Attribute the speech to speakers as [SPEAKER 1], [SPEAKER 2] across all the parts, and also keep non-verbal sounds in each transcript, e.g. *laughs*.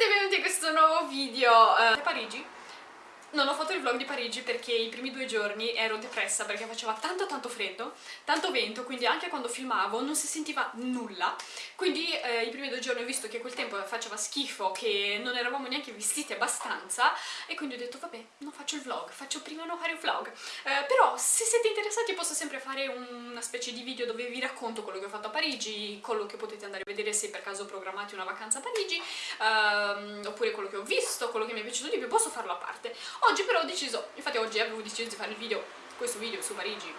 [SPEAKER 1] benvenuti in questo nuovo video uh, a Parigi non ho fatto il vlog di Parigi perché i primi due giorni ero depressa perché faceva tanto tanto freddo, tanto vento, quindi anche quando filmavo non si sentiva nulla. Quindi eh, i primi due giorni ho visto che quel tempo faceva schifo, che non eravamo neanche vestiti abbastanza e quindi ho detto vabbè, non faccio il vlog, faccio prima non fare un vlog. Eh, però se siete interessati posso sempre fare una specie di video dove vi racconto quello che ho fatto a Parigi, quello che potete andare a vedere se per caso programmate una vacanza a Parigi, ehm, oppure quello che ho visto, quello che mi è piaciuto di più, posso farlo a parte. Oggi però ho deciso, infatti oggi avevo deciso di fare il video, questo video su Parigi,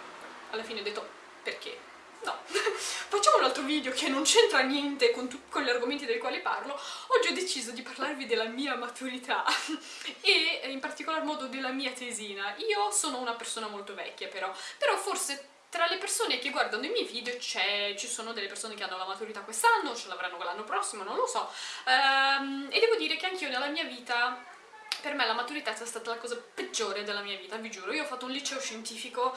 [SPEAKER 1] alla fine ho detto perché? No, *laughs* facciamo un altro video che non c'entra niente con, con, gli argomenti dei quali parlo. Oggi ho deciso di parlarvi della mia maturità *laughs* e in particolar modo della mia tesina. Io sono una persona molto vecchia però, però forse tra le persone che guardano i miei video ci sono delle persone che hanno la maturità quest'anno, ce l'avranno l'anno prossimo, non lo so. Um, e devo dire che anch'io nella mia vita per me la maturità è stata la cosa peggiore della mia vita, vi giuro. Io ho fatto un liceo scientifico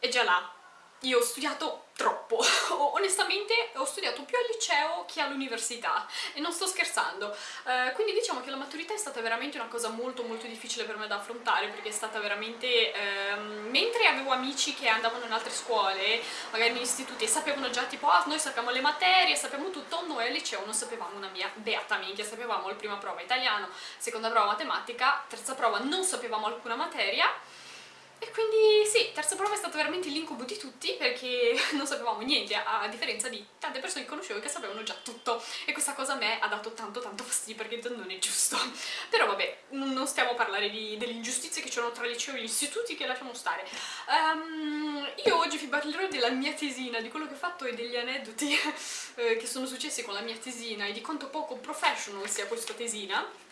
[SPEAKER 1] e già là io ho studiato troppo, *laughs* onestamente ho studiato più al liceo che all'università. E non sto scherzando, uh, quindi diciamo che la maturità è stata veramente una cosa molto molto difficile per me da affrontare perché è stata veramente, um, mentre avevo amici che andavano in altre scuole, magari in istituti e sapevano già tipo ah noi sappiamo le materie, sappiamo tutto, noi al liceo non sapevamo una mia beata minchia, sapevamo la prima prova italiano, seconda prova matematica, terza prova non sapevamo alcuna materia e quindi sì, terza prova è stato veramente l'incubo di tutti perché *laughs* non sapevamo niente, a differenza di tante persone che conoscevo che sapevano già tutto e questa cosa a me ha dato tanto tanto fastidio perché non è giusto. *laughs* Però vabbè, non stiamo a parlare delle ingiustizie che c'erano tra liceo e gli istituti che lasciamo stare. Um, io oggi vi parlerò della mia tesina, di quello che ho fatto e degli aneddoti *laughs* eh, che sono successi con la mia tesina e di quanto poco professional sia questa tesina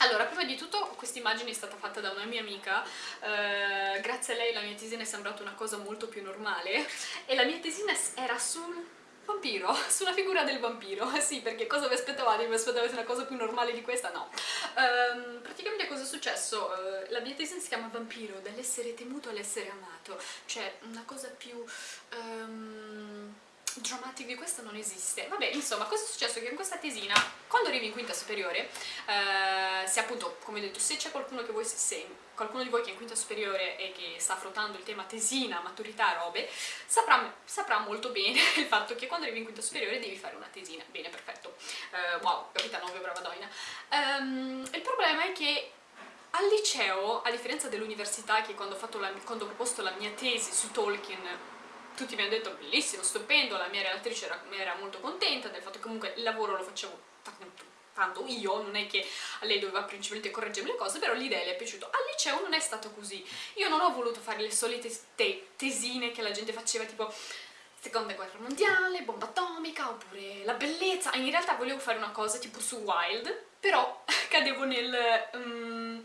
[SPEAKER 1] allora, prima di tutto questa immagine è stata fatta da una mia amica, eh, grazie a lei la mia tesina è sembrata una cosa molto più normale e la mia tesina era sul vampiro, *laughs* sulla figura del vampiro, *laughs* sì perché cosa vi aspettavate? Vi aspettavate una cosa più normale di questa? No. Um, praticamente cosa è successo? Uh, la mia tesina si chiama Vampiro, dall'essere temuto all'essere amato, cioè una cosa più... Um, drammatic di questo non esiste. Vabbè insomma cosa è successo che in questa tesina quando arrivi in quinta superiore eh, se appunto come ho detto se c'è qualcuno che voi se qualcuno di voi che è in quinta superiore e che sta affrontando il tema tesina, maturità, robe saprà, saprà molto bene *laughs* il fatto che quando arrivi in quinta superiore devi fare una tesina. Bene perfetto. Uh, wow capitano ovvio brava doina. Um, il problema è che al liceo, a differenza dell'università che quando ho, la, quando ho proposto la mia tesi su Tolkien tutti mi hanno detto bellissimo, stupendo, la mia relatrice era, era molto contenta del fatto che comunque il lavoro lo facevo tanto io, non è che a lei doveva principalmente correggermi le cose, però l'idea le è piaciuta. Al liceo non è stato così, io non ho voluto fare le solite te tesine che la gente faceva tipo seconda guerra mondiale, bomba atomica, oppure la bellezza, in realtà volevo fare una cosa tipo su Wild, però *laughs* cadevo nel... Um,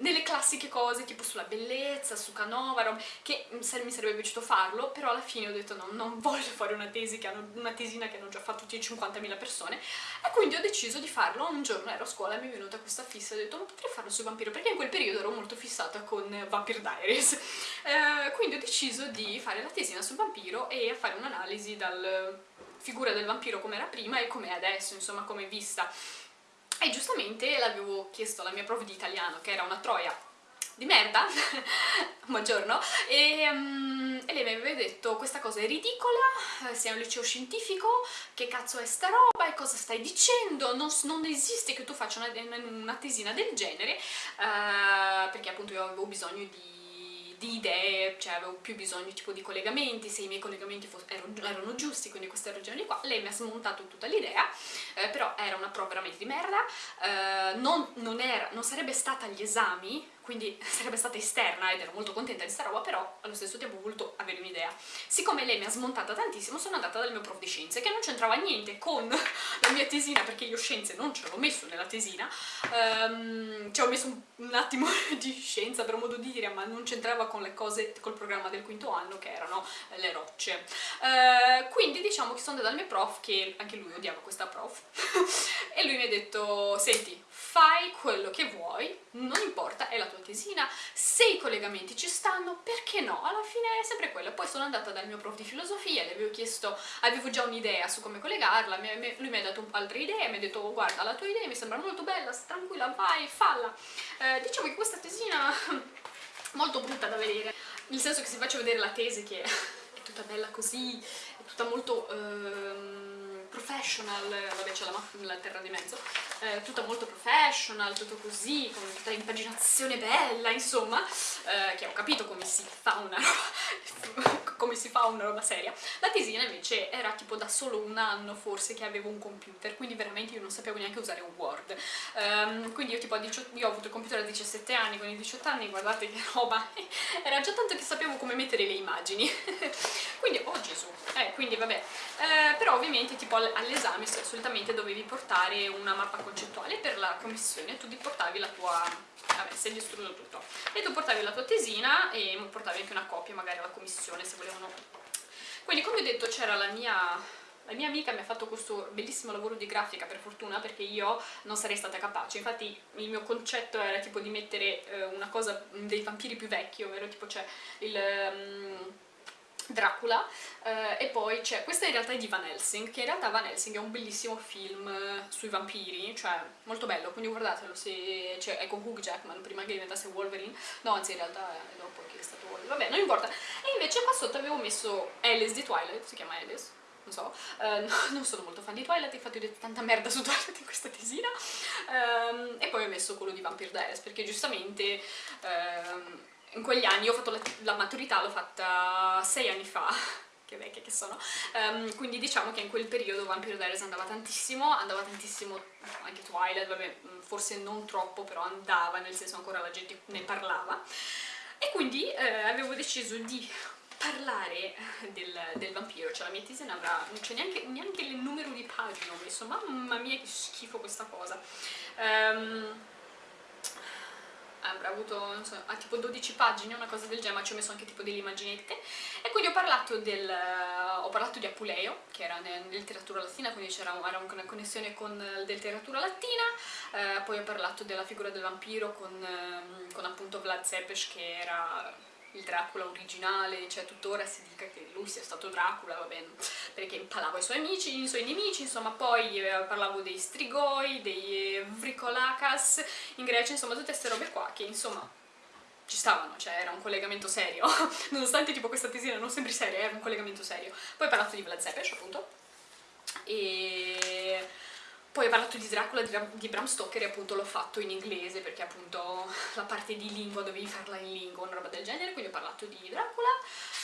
[SPEAKER 1] nelle classiche cose tipo sulla bellezza, su Canova, che mi sarebbe piaciuto farlo, però alla fine ho detto no, non voglio fare una, tesi che hanno, una tesina che hanno già fatto 50.000 persone. E quindi ho deciso di farlo, un giorno ero a scuola e mi è venuta questa fissa ho detto non potrei farlo sui vampiro? Perché in quel periodo ero molto fissata con Vampire Diaries. Eh, quindi ho deciso di fare la tesina sul vampiro e fare un'analisi dal figura del vampiro come era prima e come è adesso, insomma come è vista e giustamente l'avevo chiesto alla mia prof di italiano, che era una troia di merda, *laughs* buongiorno, e, um, e, lei mi aveva detto questa cosa è ridicola, sei un liceo scientifico, che cazzo è sta roba e cosa stai dicendo, non, non esiste che tu faccia una, una tesina del genere, uh, perché appunto io avevo bisogno di di idee, cioè avevo più bisogno tipo di collegamenti, se i miei collegamenti erano, erano giusti, quindi queste ragioni qua, lei mi ha smontato tutta l'idea, eh, però era una prova veramente di merda, eh, non, non, era, non sarebbe stata agli esami, quindi *laughs* sarebbe stata esterna ed ero molto contenta di sta roba, però allo stesso tempo ho voluto avere un'idea. Siccome lei mi ha smontata tantissimo, sono andata dal mio prof di scienze, che non c'entrava niente con *laughs* la mia tesina, perché io scienze non ce l'ho messo nella tesina, um, ci ho messo un, un, attimo *laughs* di scienza per modo di dire, ma non c'entrava con le cose, col programma del quinto anno, che erano le rocce. Uh, quindi diciamo che sono andata dal mio prof, che anche lui odiava questa prof, e lui mi ha detto, senti, fai quello che vuoi, non importa, è la tua tesina, se i collegamenti ci stanno, perché no? Alla fine è sempre quello. Poi sono andata dal mio prof di filosofia, gli avevo chiesto, avevo già un'idea su come collegarla, lui mi ha dato altre idee, mi ha detto oh, guarda la tua idea mi sembra molto bella, tranquilla, vai, falla. Eh, diciamo che questa tesina è *laughs* molto brutta da vedere, nel senso che se faccio vedere la tesi che *laughs* è tutta bella così, è tutta molto... Ehm, professional, vabbè c'è la, la, terra di mezzo, eh, tutta molto professional, tutto così, con tutta l'impaginazione bella, insomma, eh, che ho capito come si fa una roba, *laughs* come si fa una roba seria. La tesina invece era tipo da solo un anno forse che avevo un computer, quindi veramente io non sapevo neanche usare un Word. Um, quindi io tipo a 18, io ho avuto il computer a 17 anni, con i 18 anni guardate che roba, *laughs* era già tanto che sapevo come mettere le immagini. *laughs* quindi, oh Gesù, eh, quindi vabbè, eh, però ovviamente tipo all'esame solitamente dovevi portare una mappa concettuale per la commissione, tu ti portavi la tua, vabbè, sei distrutto tutto, e tu portavi la tua tesina e portavi anche una copia magari alla commissione se volevano. Quindi come ho detto c'era la mia la mia amica mi ha fatto questo bellissimo lavoro di grafica per fortuna perché io non sarei stata capace infatti il mio concetto era tipo di mettere eh, una cosa dei vampiri più vecchi ovvero tipo c'è il... Um, Dracula. Eh, e poi c'è, questa in realtà è di Van Helsing, che in realtà Van Helsing è un bellissimo film eh, sui vampiri, cioè molto bello, quindi guardatelo, se, cioè, è con Hugh Jackman prima che diventasse Wolverine, no anzi in realtà è dopo che è stato Wolverine, vabbè non importa, e invece qua sotto avevo messo Alice di Twilight, si chiama Alice, non so, uh, *laughs* no, non sono molto fan di Twilight, infatti ho detto tanta merda su Twilight in questa tesina, um, e poi ho messo quello di Vampire Diaries, perché giustamente... Um, in quegli anni, io ho fatto la, la maturità, l'ho fatta sei anni fa, *laughs* che vecchia che sono, um, quindi diciamo che in quel periodo Vampire Diaries andava tantissimo, andava tantissimo anche Twilight, vabbè, mm, forse non troppo, però andava, nel senso ancora la gente ne parlava, e quindi eh, avevo deciso di parlare del, del, vampiro, cioè la mia tesi non avrà, non c'è neanche, neanche, il numero di pagine ho messo, mamma mia che schifo questa cosa. Um, avuto so, ha tipo 12 pagine, una cosa del genere, ma ci ho messo anche tipo delle immaginette. E quindi ho parlato, del, ho parlato di Apuleo, che era nella letteratura latina, quindi c'era una connessione con la letteratura latina, uh, poi ho parlato della figura del vampiro con, uh, con appunto Vlad Zepes, che era il Dracula originale, cioè tuttora si dica che lui sia stato Dracula, va bene, perché impalava i suoi amici, i suoi nemici, insomma poi eh, parlavo dei Strigoi, dei Vrikolakas in Grecia, insomma tutte queste robe qua che insomma ci stavano, cioè era un collegamento serio, *laughs* nonostante tipo questa tesina non sembri seria, era un collegamento serio. Poi ho parlato di Vlad Zepes appunto, e poi ho parlato di Dracula di Bram Stoker e appunto l'ho fatto in inglese perché appunto *laughs* la parte di lingua dovevi farla in lingua, una roba del genere, quindi ho parlato di Dracula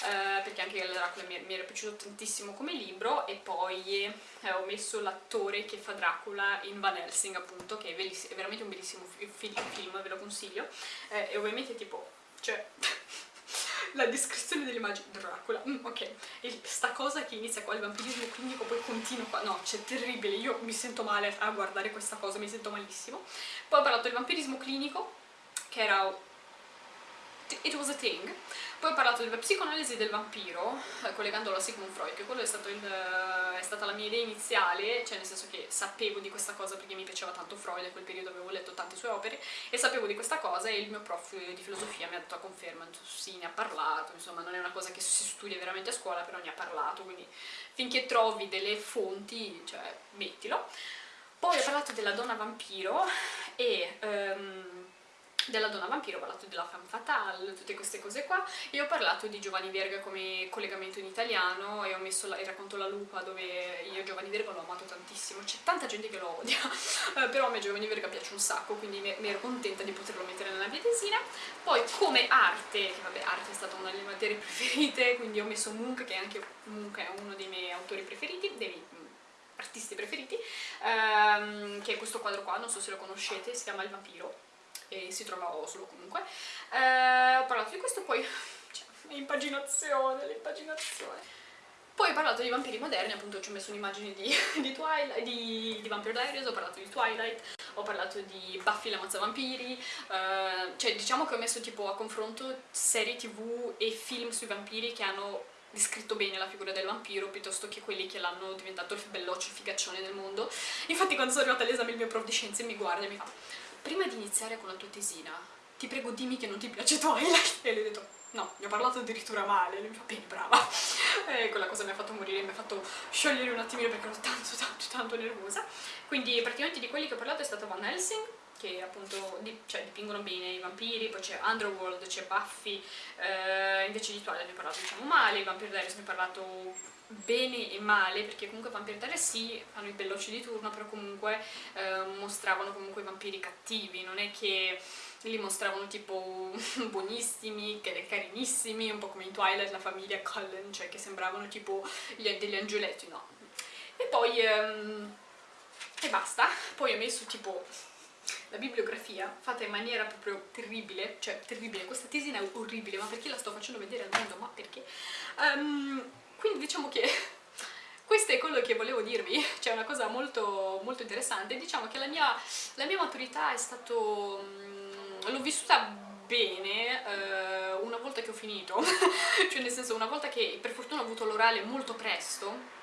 [SPEAKER 1] eh, perché anche Dracula mi, era piaciuto tantissimo come libro e poi eh, ho messo l'attore che fa Dracula in Van Helsing appunto che è, veramente un bellissimo film, ve lo consiglio eh, e ovviamente tipo, cioè *laughs* la descrizione dell'immagine Dracula, mm, ok, e sta cosa che inizia qua il vampirismo clinico poi continua qua, no, c'è terribile, io mi sento male a guardare questa cosa, mi sento malissimo. Poi ho parlato del vampirismo clinico, che era It was a thing. Poi ho parlato della psicoanalisi del vampiro, eh, collegandolo a Sigmund Freud, che quello è, il, è, stata la mia idea iniziale, cioè nel senso che sapevo di questa cosa perché mi piaceva tanto Freud, in quel periodo avevo letto tante sue opere, e sapevo di questa cosa e il mio prof di filosofia mi ha detto a conferma, sì, ne ha parlato, insomma non è una cosa che si studia veramente a scuola, però ne ha parlato, quindi finché trovi delle fonti, cioè mettilo. Poi ho parlato della donna vampiro e... Um, della donna vampiro, ho parlato della femme fatale, tutte queste cose qua e ho parlato di Giovanni Verga come collegamento in italiano e ho messo la, il racconto La Lupa dove io Giovanni Verga l'ho amato tantissimo. C'è tanta gente che lo odia *laughs* eh, però a me Giovanni Verga piace un sacco quindi mi, ero contenta di poterlo mettere nella mia tesina. Poi come arte, che vabbè arte è stata una delle materie *laughs* preferite quindi ho messo Munch che anche Munch è uno dei miei autori preferiti, dei mm, artisti preferiti ehm, che è questo quadro qua, non so se lo conoscete, si chiama Il Vampiro e si trova a Oslo comunque. Eh, ho parlato di questo, poi cioè, l'impaginazione, l'impaginazione. Poi ho parlato di vampiri moderni, appunto ci ho messo un'immagine di, *laughs* di, Twilight, di, di Vampire Diaries, ho parlato di Twilight, ho parlato di Buffy la mazza vampiri, eh, cioè diciamo che ho messo tipo a confronto serie tv e film sui vampiri che hanno descritto bene la figura del vampiro piuttosto che quelli che l'hanno diventato il belloccio, il figaccione del mondo. Infatti quando sono arrivata all'esame il mio prof di scienze mi guarda e mi fa prima di iniziare con la tua tesina, ti prego dimmi che non ti piace *laughs* Twilight. E lui ha detto, no, gli ho parlato addirittura male, lui mi fa, bene, brava. *laughs* E quella cosa mi ha fatto morire, mi ha fatto sciogliere un attimino perché ero tanto, tanto, tanto nervosa. Quindi praticamente di quelli che ho parlato è stato Van Helsing, che appunto di, cioè, dipingono bene i vampiri, poi c'è Underworld, c'è Buffy, eh, invece di Twilight ne ho parlato diciamo male, Vampire Diaries ne ho parlato bene e male, perché comunque Vampire Diaries sì, fanno i bellocci di turno, però comunque eh, mostravano comunque i vampiri cattivi, non è che li mostravano tipo *laughs* buonissimi, carinissimi, un po' come in Twilight la famiglia Cullen, cioè che sembravano tipo degli angioletti, no. E poi... Um, e basta, poi ho messo tipo la bibliografia fatta in maniera proprio terribile, cioè terribile, questa tesina è orribile, ma perché la sto facendo vedere al mondo? Ma perché? Um, quindi diciamo che *laughs* questo è quello che volevo dirvi, cioè una cosa molto, molto interessante, diciamo che la mia, la mia maturità è stato... Um, l'ho vissuta bene uh, una volta che ho finito, *laughs* cioè nel senso una volta che per fortuna ho avuto l'orale molto presto,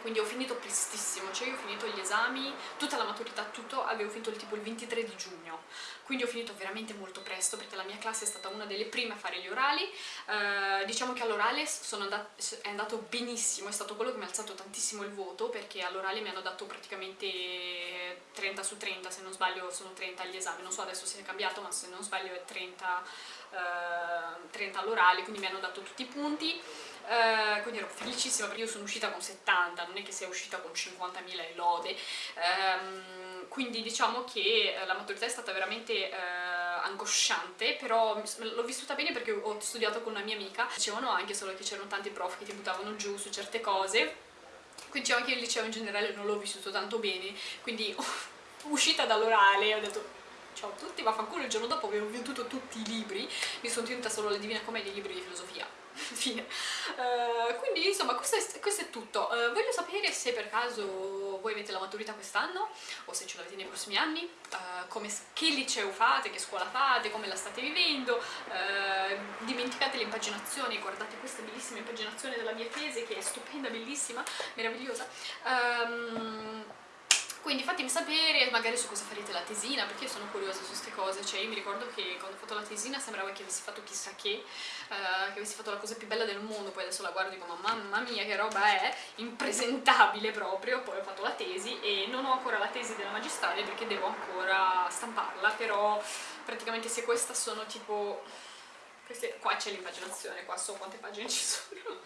[SPEAKER 1] quindi ho finito prestissimo, cioè io ho finito gli esami, tutta la maturità, tutto, avevo finito il, tipo il 23 di giugno, quindi ho finito veramente molto presto perché la mia classe è stata una delle prime a fare gli orali, eh, diciamo che all'orale è andato benissimo, è stato quello che mi ha alzato tantissimo il voto perché all'orale mi hanno dato praticamente 30 su 30, se non sbaglio sono 30 gli esami, non so adesso se è cambiato ma se non sbaglio è 30, eh, 30 all'orale, quindi mi hanno dato tutti i punti, eh, quindi ero felicissima perché io sono uscita con 70, non è che sia uscita con 50.000 lode, ehm, quindi diciamo che eh, la maturità è stata veramente eh, angosciante, però l'ho vissuta bene perché ho studiato con una mia amica, dicevano anche solo che c'erano tanti prof che ti buttavano giù su certe cose, quindi diciamo che il liceo in generale non l'ho vissuto tanto bene, quindi *laughs* uscita dall'orale ho detto ciao a tutti, vaffanculo, il giorno dopo avevo venduto tutti i libri, mi sono tenuta solo la Divina Commedia e i libri di filosofia *laughs* fine. Uh, quindi insomma questo è, questo è tutto. Uh, voglio sapere se per caso voi avete la maturità quest'anno o se ce l'avete nei prossimi anni. Uh, come, che liceo fate, che scuola fate, come la state vivendo. Dimenticate le impaginazioni guardate questa bellissima impaginazione della mia tesi che è stupenda, bellissima, meravigliosa. Um, quindi fatemi sapere magari su cosa farete la tesina perché io sono curiosa su queste cose. Cioè io mi ricordo che quando ho fatto la tesina sembrava che avessi fatto chissà che uh, che avessi fatto la cosa più bella del mondo. Poi adesso la guardo e dico mamma mia che roba è? Impresentabile proprio. Poi ho fatto la tesi e non ho ancora la tesi della magistrale perché devo ancora stamparla però praticamente se questa sono tipo queste, qua c'è l'impaginazione qua so quante pagine ci *laughs* sono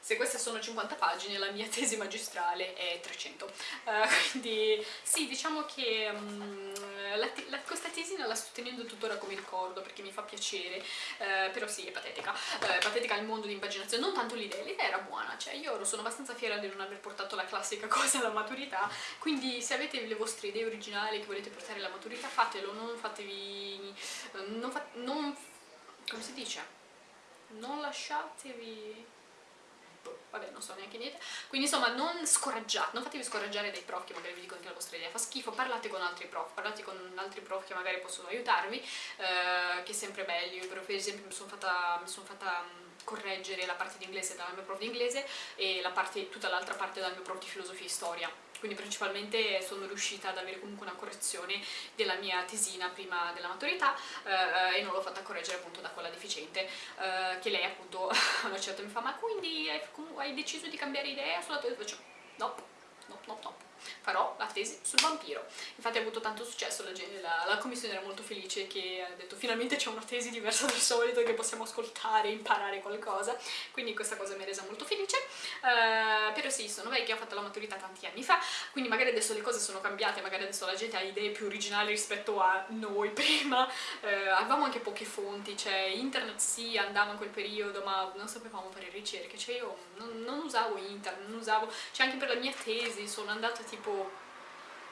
[SPEAKER 1] se queste sono 50 pagine la mia *laughs* tesi magistrale è 300 uh, eh, quindi sì diciamo che um, la, la, questa tesina la sto tenendo tuttora come ricordo perché mi fa piacere uh, però sì è patetica. Uh, è patetica il mondo di impaginazione non tanto l'idea, l'idea era buona cioè io sono abbastanza fiera di non aver portato la classica *laughs* cosa alla maturità quindi se avete le vostre idee originali che volete portare alla maturità fatelo non fatevi non, fa, non come si dice? Non lasciatevi vabbè non so neanche niente. Quindi insomma non scoraggiate non fatevi scoraggiare dai prof che magari vi dicono che la vostra idea fa schifo parlate con altri prof parlate con altri prof che magari possono aiutarvi eh, che è sempre meglio io per esempio mi sono fatta, son fatta correggere la parte di inglese dal mio prof di inglese e la parte, tutta l'altra parte dal mio prof di filosofia e storia quindi principalmente sono riuscita ad avere comunque una correzione della mia tesina prima della maturità eh, e non l'ho fatta correggere appunto da quella deficiente eh, che lei appunto *laughs* a una certa mi fa ma quindi hai, hai deciso di cambiare idea sulla tua... Faccio, no, no, no, no farò la tesi sul vampiro. Infatti ha avuto tanto successo la, la, la commissione era molto felice che ha detto finalmente c'è una tesi diversa dal solito che possiamo ascoltare, imparare qualcosa. Quindi questa cosa mi ha resa molto felice. Uh, però sì, sono vecchia, ho fatto la maturità tanti anni fa quindi magari adesso le cose sono cambiate magari adesso la gente ha idee più originali rispetto a noi *laughs* prima. Uh, avevamo anche poche fonti, cioè internet sì andava in quel periodo ma non sapevamo fare ricerche cioè io non, non usavo internet, non usavo cioè anche per la mia tesi sono andata tipo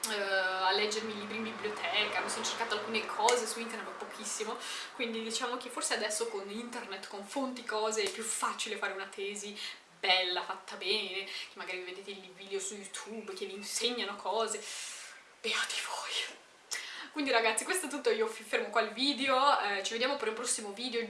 [SPEAKER 1] uh, a leggermi libri in biblioteca, mi sono cercata alcune cose su internet ma pochissimo, quindi diciamo che forse adesso con internet, con fonti cose è più facile fare una tesi bella, fatta bene, che magari vedete i video su YouTube che vi insegnano cose, beati voi! Quindi ragazzi questo è tutto, io fermo qua il video, eh, ci vediamo per un prossimo video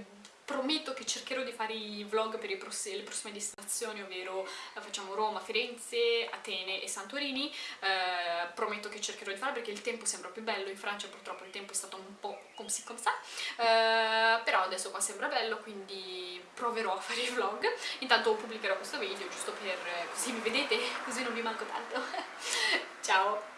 [SPEAKER 1] prometto che cercherò di fare i vlog per pross le prossime destinazioni, ovvero eh, facciamo Roma, Firenze, Atene e Santorini, eh, prometto che cercherò di fare perché il tempo sembra più bello, in Francia purtroppo il tempo è stato un po' come si come sa, eh, però adesso qua sembra bello, quindi proverò a fare i vlog, intanto pubblicherò questo video giusto per così mi vedete, *laughs* così non vi manco tanto, *laughs* ciao!